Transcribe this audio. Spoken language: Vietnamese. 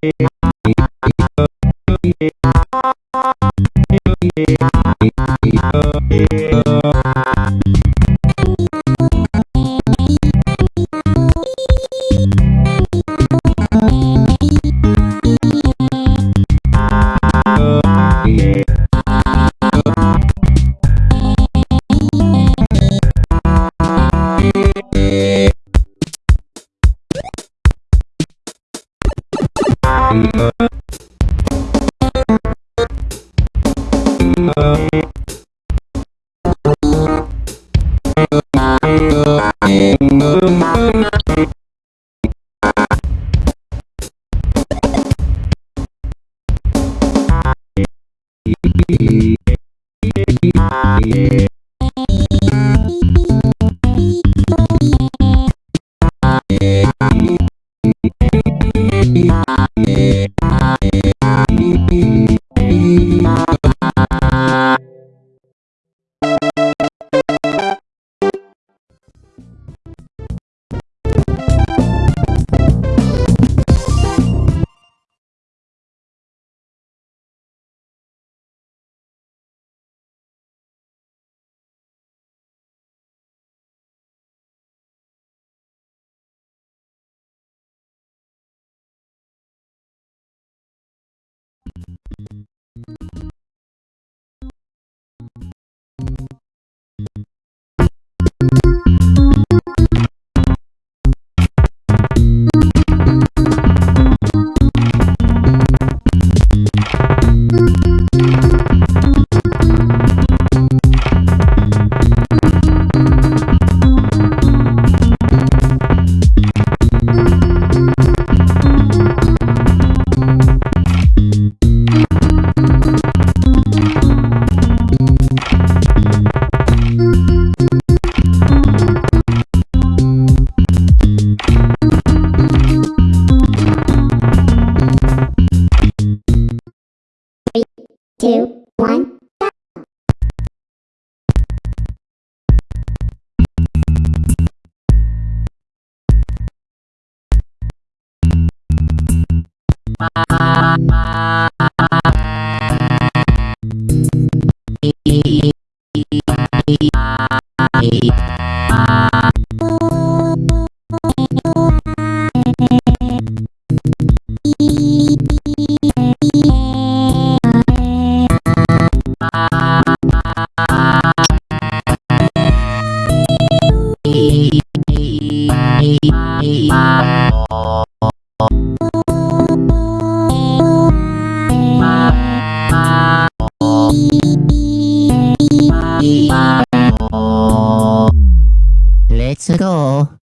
Yeah. Two, Hey. Go.